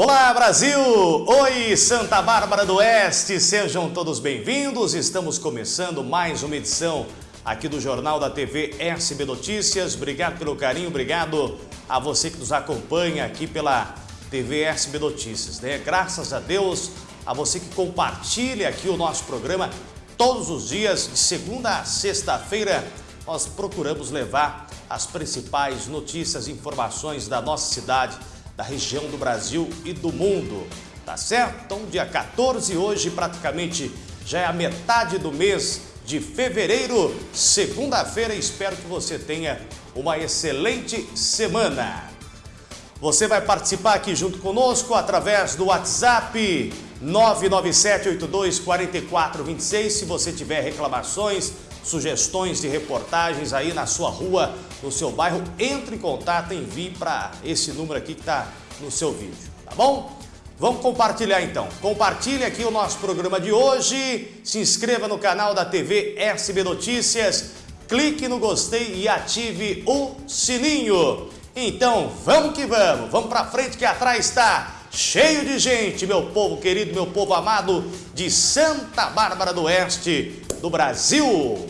Olá Brasil! Oi Santa Bárbara do Oeste, sejam todos bem-vindos. Estamos começando mais uma edição aqui do Jornal da TV SB Notícias. Obrigado pelo carinho, obrigado a você que nos acompanha aqui pela TV SB Notícias. Né? Graças a Deus, a você que compartilha aqui o nosso programa todos os dias, de segunda a sexta-feira, nós procuramos levar as principais notícias e informações da nossa cidade, da região do Brasil e do mundo. Tá certo? Então, dia 14 hoje, praticamente já é a metade do mês de fevereiro, segunda-feira. Espero que você tenha uma excelente semana. Você vai participar aqui junto conosco através do WhatsApp 997824426. Se você tiver reclamações, sugestões de reportagens aí na sua rua, no seu bairro, entre em contato, envie para esse número aqui que está no seu vídeo, tá bom? Vamos compartilhar então. Compartilhe aqui o nosso programa de hoje, se inscreva no canal da TV SB Notícias, clique no gostei e ative o sininho. Então, vamos que vamos, vamos para frente que atrás está cheio de gente, meu povo querido, meu povo amado de Santa Bárbara do Oeste, do Brasil.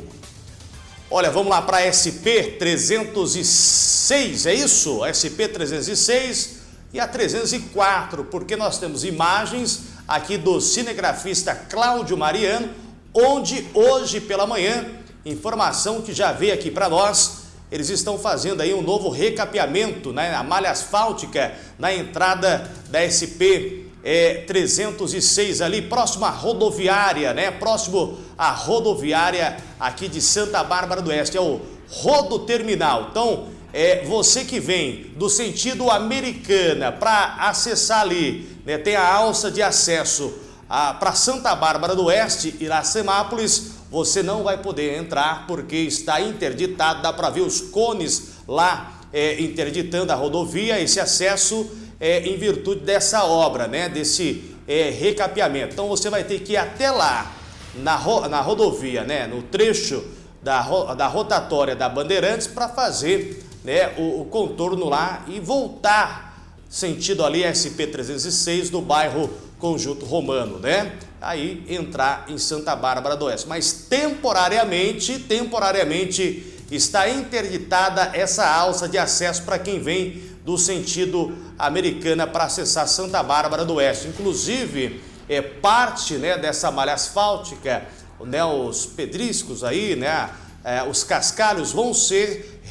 Olha, vamos lá para SP 306, é isso? SP 306 e a 304, porque nós temos imagens aqui do cinegrafista Cláudio Mariano, onde hoje pela manhã, informação que já veio aqui para nós, eles estão fazendo aí um novo recapeamento, né, a malha asfáltica na entrada da SP é, 306 ali, próximo à rodoviária, né? Próximo à rodoviária aqui de Santa Bárbara do Oeste, é o Rodo Terminal. Então, é, você que vem do sentido americana para acessar ali, né, tem a alça de acesso para Santa Bárbara do Oeste, Iracemápolis, você não vai poder entrar porque está interditado, dá para ver os cones lá é, interditando a rodovia, esse acesso é, em virtude dessa obra, né, desse é, recapeamento. Então você vai ter que ir até lá, na, ro na rodovia, né, no trecho da, ro da rotatória da Bandeirantes para fazer né, o, o, contorno lá e voltar sentido ali SP-306 do bairro Conjunto Romano, né? Aí entrar em Santa Bárbara do Oeste. Mas temporariamente, temporariamente está interditada essa alça de acesso para quem vem do sentido americana para acessar Santa Bárbara do Oeste. Inclusive, é parte né, dessa malha asfáltica, né, os pedriscos aí, né, é, os cascalhos vão ser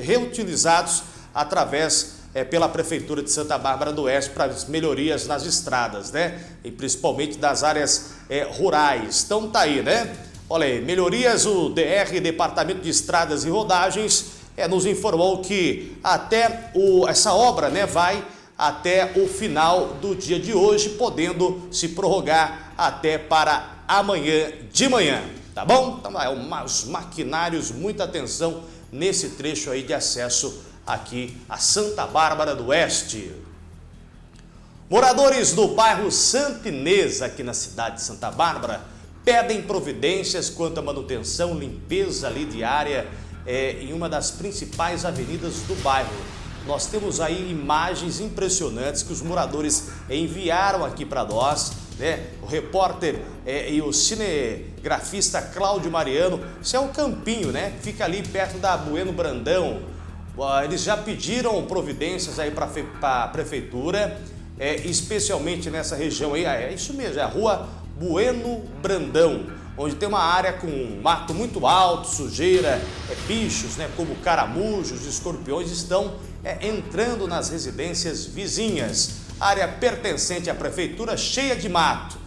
reutilizados através é, pela Prefeitura de Santa Bárbara do Oeste para as melhorias nas estradas, né? E principalmente das áreas é, rurais. Então tá aí, né? Olha aí, melhorias, o DR, Departamento de Estradas e Rodagens, é, nos informou que até o, essa obra né, vai até o final do dia de hoje, podendo se prorrogar até para amanhã de manhã, tá bom? Então, é os maquinários, muita atenção nesse trecho aí de acesso aqui a Santa Bárbara do Oeste. Moradores do bairro Santinesa, aqui na cidade de Santa Bárbara, pedem providências quanto à manutenção, limpeza ali diária é, em uma das principais avenidas do bairro. Nós temos aí imagens impressionantes que os moradores enviaram aqui para nós, né? O repórter é, e o cinegrafista Cláudio Mariano, isso é um campinho, né? Fica ali perto da Bueno Brandão. Eles já pediram providências aí para a prefeitura, é, especialmente nessa região aí, é isso mesmo, é a rua Bueno Brandão onde tem uma área com mato muito alto, sujeira, é, bichos né, como caramujos, escorpiões estão é, entrando nas residências vizinhas. Área pertencente à prefeitura cheia de mato.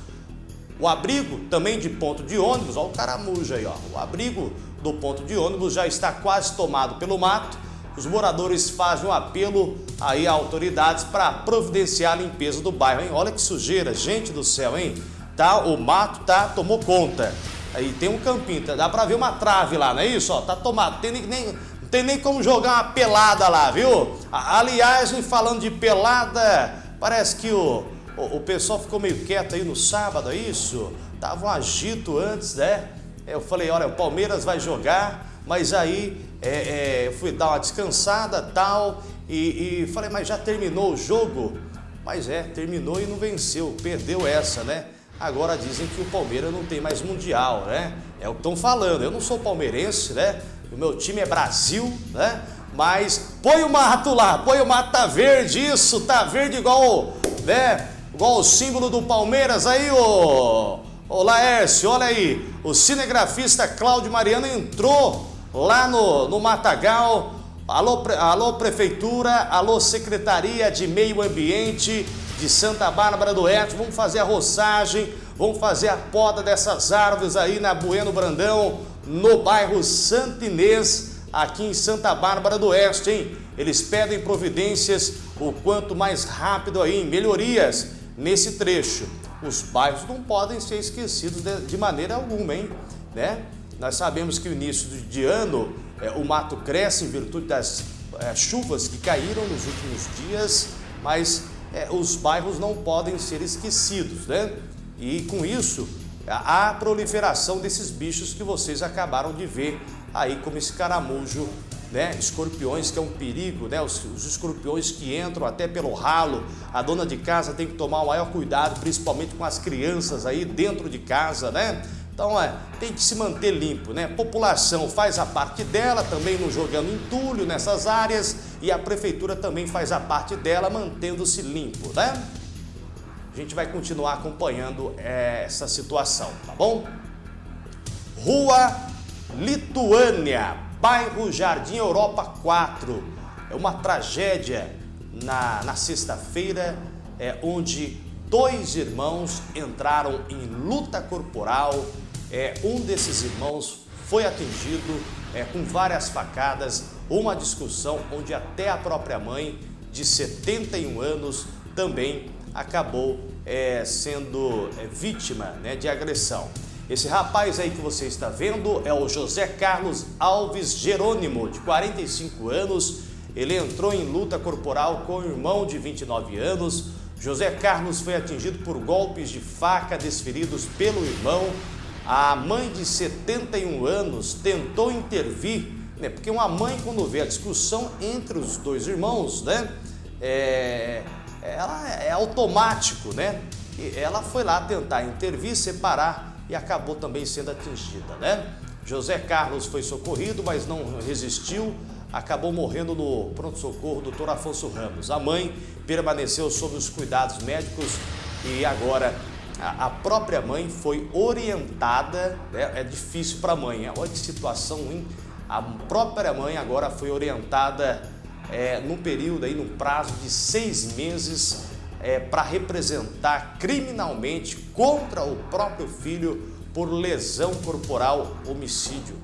O abrigo também de ponto de ônibus, olha o caramujo aí, ó. o abrigo do ponto de ônibus já está quase tomado pelo mato. Os moradores fazem um apelo aí a autoridades para providenciar a limpeza do bairro, hein? Olha que sujeira, gente do céu, hein? tá? O mato tá, tomou conta. Aí tem um campinho, tá? dá pra ver uma trave lá, não é isso? Ó, tá tomado, tem nem, não tem nem como jogar uma pelada lá, viu? Aliás, falando de pelada, parece que o, o, o pessoal ficou meio quieto aí no sábado, é isso? Tava um agito antes, né? Eu falei, olha, o Palmeiras vai jogar, mas aí é, é, fui dar uma descansada tal, e, e falei, mas já terminou o jogo? Mas é, terminou e não venceu, perdeu essa, né? Agora dizem que o Palmeiras não tem mais Mundial, né? É o que estão falando. Eu não sou palmeirense, né? O meu time é Brasil, né? Mas põe o mato lá, põe o mato, tá verde isso, tá verde igual, né? Igual o símbolo do Palmeiras aí, ô, ô Laércio, olha aí. O cinegrafista Cláudio Mariano entrou lá no, no Matagal. Alô, alô Prefeitura, alô Secretaria de Meio Ambiente de Santa Bárbara do Oeste. Vamos fazer a roçagem, vamos fazer a poda dessas árvores aí na Bueno Brandão, no bairro Santinês, aqui em Santa Bárbara do Oeste, hein? Eles pedem providências o quanto mais rápido aí, melhorias nesse trecho. Os bairros não podem ser esquecidos de, de maneira alguma, hein? Né? Nós sabemos que o início de ano é, o mato cresce em virtude das é, chuvas que caíram nos últimos dias, mas é, os bairros não podem ser esquecidos, né? E com isso, a proliferação desses bichos que vocês acabaram de ver aí, como esse caramujo, né? Escorpiões, que é um perigo, né? Os, os escorpiões que entram até pelo ralo. A dona de casa tem que tomar o maior cuidado, principalmente com as crianças aí dentro de casa, né? Então, é, tem que se manter limpo, né? População faz a parte dela, também não jogando entulho nessas áreas, e a prefeitura também faz a parte dela, mantendo-se limpo, né? A gente vai continuar acompanhando é, essa situação, tá bom? Rua Lituânia, bairro Jardim Europa 4. É uma tragédia na, na sexta-feira, é, onde dois irmãos entraram em luta corporal é, um desses irmãos foi atingido é, com várias facadas, uma discussão onde até a própria mãe, de 71 anos, também acabou é, sendo é, vítima né, de agressão. Esse rapaz aí que você está vendo é o José Carlos Alves Jerônimo, de 45 anos. Ele entrou em luta corporal com o irmão de 29 anos. José Carlos foi atingido por golpes de faca desferidos pelo irmão a mãe de 71 anos tentou intervir, né? porque uma mãe quando vê a discussão entre os dois irmãos, né? É, ela é automático, né? E ela foi lá tentar intervir, separar e acabou também sendo atingida, né? José Carlos foi socorrido, mas não resistiu, acabou morrendo no pronto-socorro doutor Afonso Ramos. A mãe permaneceu sob os cuidados médicos e agora a própria mãe foi orientada, né? é difícil para a mãe, olha que situação ruim, a própria mãe agora foi orientada é, num período, aí, num prazo de seis meses é, para representar criminalmente contra o próprio filho por lesão corporal homicídio.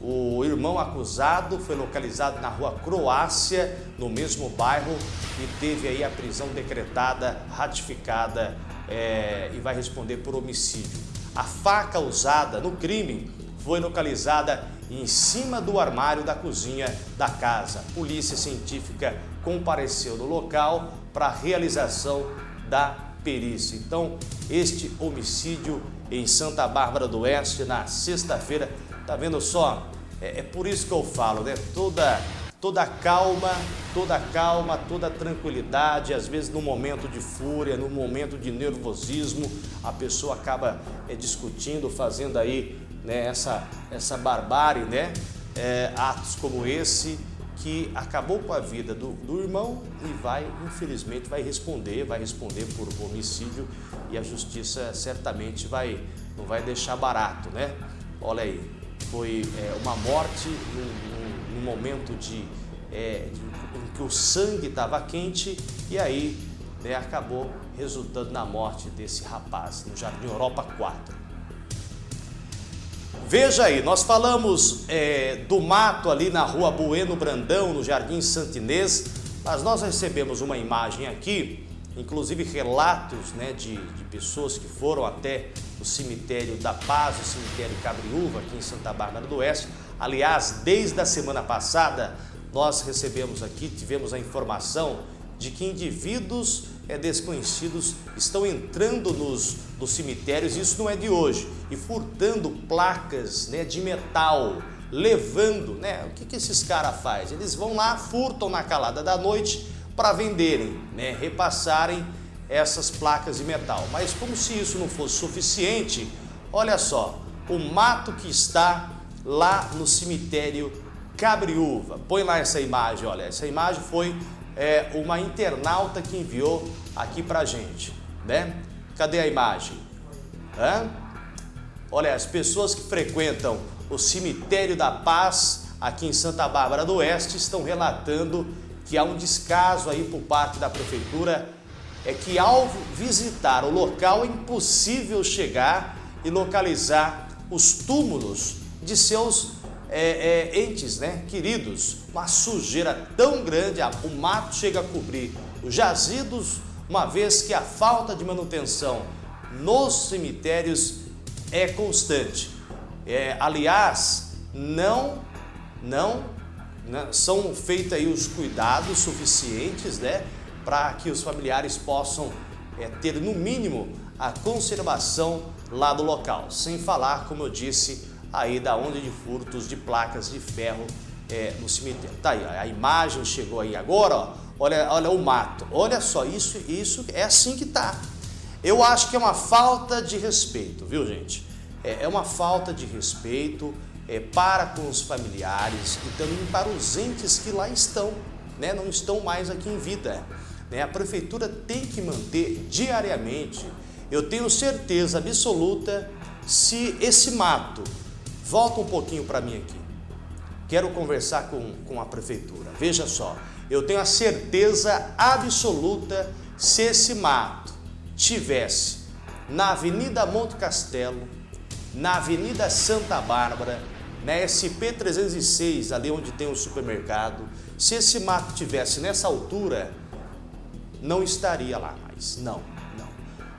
O irmão acusado foi localizado na rua Croácia, no mesmo bairro, e teve aí a prisão decretada, ratificada é, e vai responder por homicídio. A faca usada no crime foi localizada em cima do armário da cozinha da casa. Polícia científica compareceu no local para a realização da perícia. Então, este homicídio em Santa Bárbara do Oeste na sexta-feira, tá vendo só? É, é por isso que eu falo, né? Toda toda calma, toda calma, toda tranquilidade, às vezes no momento de fúria, no momento de nervosismo, a pessoa acaba é, discutindo, fazendo aí né, essa, essa barbárie, né? É, atos como esse que acabou com a vida do, do irmão e vai, infelizmente, vai responder, vai responder por homicídio e a justiça certamente vai, não vai deixar barato, né? Olha aí, foi é, uma morte num, momento de, é, de, em que o sangue estava quente e aí né, acabou resultando na morte desse rapaz no Jardim Europa 4. Veja aí, nós falamos é, do mato ali na rua Bueno Brandão, no Jardim Santinês, mas nós recebemos uma imagem aqui, inclusive relatos né, de, de pessoas que foram até o cemitério da Paz, o cemitério Cabriúva, aqui em Santa Bárbara do Oeste. Aliás, desde a semana passada, nós recebemos aqui, tivemos a informação de que indivíduos é, desconhecidos estão entrando nos, nos cemitérios, isso não é de hoje, e furtando placas né, de metal, levando, né? O que, que esses caras fazem? Eles vão lá, furtam na calada da noite para venderem, né, repassarem essas placas de metal. Mas como se isso não fosse suficiente, olha só, o mato que está lá no cemitério Cabriúva. Põe lá essa imagem, olha, essa imagem foi é, uma internauta que enviou aqui pra gente, né? Cadê a imagem? Hã? Olha, as pessoas que frequentam o cemitério da Paz aqui em Santa Bárbara do Oeste estão relatando que há um descaso aí por parte da prefeitura é que ao visitar o local é impossível chegar e localizar os túmulos de seus é, é, entes né, queridos. Uma sujeira tão grande, o mato chega a cobrir os jazidos, uma vez que a falta de manutenção nos cemitérios é constante. É, aliás, não, não, não são feitos aí os cuidados suficientes, né? para que os familiares possam é, ter no mínimo a conservação lá do local. Sem falar, como eu disse, aí da onda de furtos de placas de ferro é, no cemitério. Tá aí, a imagem chegou aí agora, ó, olha, olha o mato. Olha só, isso, isso é assim que tá. Eu acho que é uma falta de respeito, viu gente? É, é uma falta de respeito é, para com os familiares e também para os entes que lá estão, né? não estão mais aqui em vida. Né? A prefeitura tem que manter diariamente, eu tenho certeza absoluta, se esse mato, volta um pouquinho para mim aqui, quero conversar com, com a prefeitura, veja só, eu tenho a certeza absoluta se esse mato tivesse na Avenida Monte Castelo, na Avenida Santa Bárbara, na SP 306, ali onde tem o supermercado, se esse mato tivesse nessa altura, não estaria lá mais. Não, não.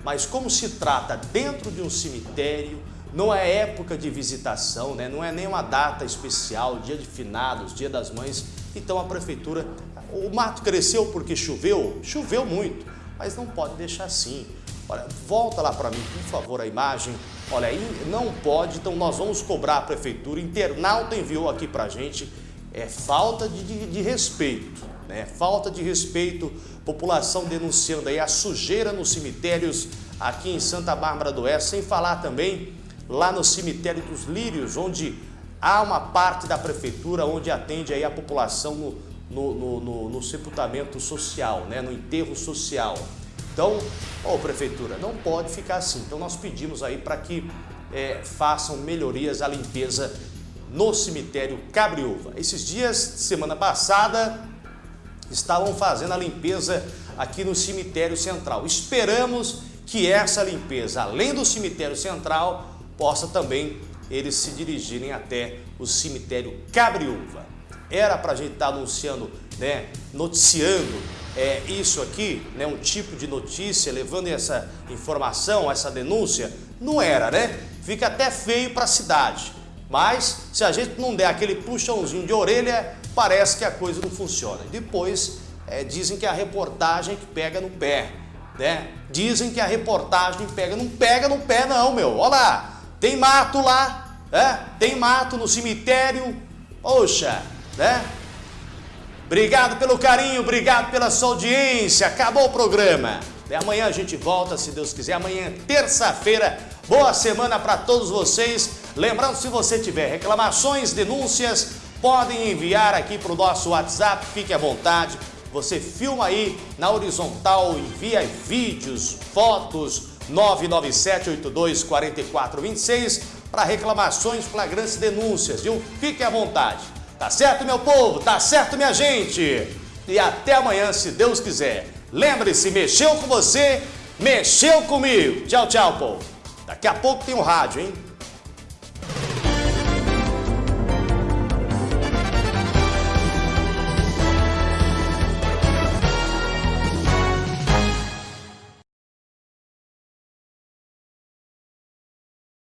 Mas como se trata dentro de um cemitério, não é época de visitação, né? não é nem uma data especial, dia de finados, dia das mães, então a prefeitura, o mato cresceu porque choveu, choveu muito, mas não pode deixar assim. Olha, volta lá para mim, por favor, a imagem. Olha, aí não pode, então nós vamos cobrar a prefeitura. Internauta enviou aqui para a gente, é falta de, de, de respeito, né? Falta de respeito população denunciando aí a sujeira nos cemitérios aqui em Santa Bárbara do Oeste, sem falar também lá no cemitério dos Lírios, onde há uma parte da prefeitura onde atende aí a população no, no, no, no, sepultamento social, né, no enterro social. Então, ô prefeitura, não pode ficar assim. Então nós pedimos aí para que é, façam melhorias à limpeza no cemitério Cabriúva. Esses dias, semana passada, estavam fazendo a limpeza aqui no cemitério central. Esperamos que essa limpeza, além do cemitério central, possa também eles se dirigirem até o cemitério Cabriúva. Era para a gente estar tá anunciando, né, noticiando é, isso aqui, né, um tipo de notícia, levando essa informação, essa denúncia, não era, né? Fica até feio para a cidade. Mas se a gente não der aquele puxãozinho de orelha, parece que a coisa não funciona. Depois é, dizem que a reportagem que pega no pé, né? Dizem que a reportagem pega, não pega no pé não, meu. Olha lá, tem mato lá, é? tem mato no cemitério, poxa, né? Obrigado pelo carinho, obrigado pela sua audiência, acabou o programa. E amanhã a gente volta, se Deus quiser, amanhã terça-feira. Boa semana para todos vocês. Lembrando, se você tiver reclamações, denúncias, podem enviar aqui para o nosso WhatsApp, fique à vontade. Você filma aí na horizontal, envia vídeos, fotos, 997824426 para reclamações, flagrantes denúncias, viu? Fique à vontade. Tá certo, meu povo? Tá certo, minha gente? E até amanhã, se Deus quiser. Lembre-se, mexeu com você, mexeu comigo. Tchau, tchau, povo. Daqui a pouco tem um rádio, hein?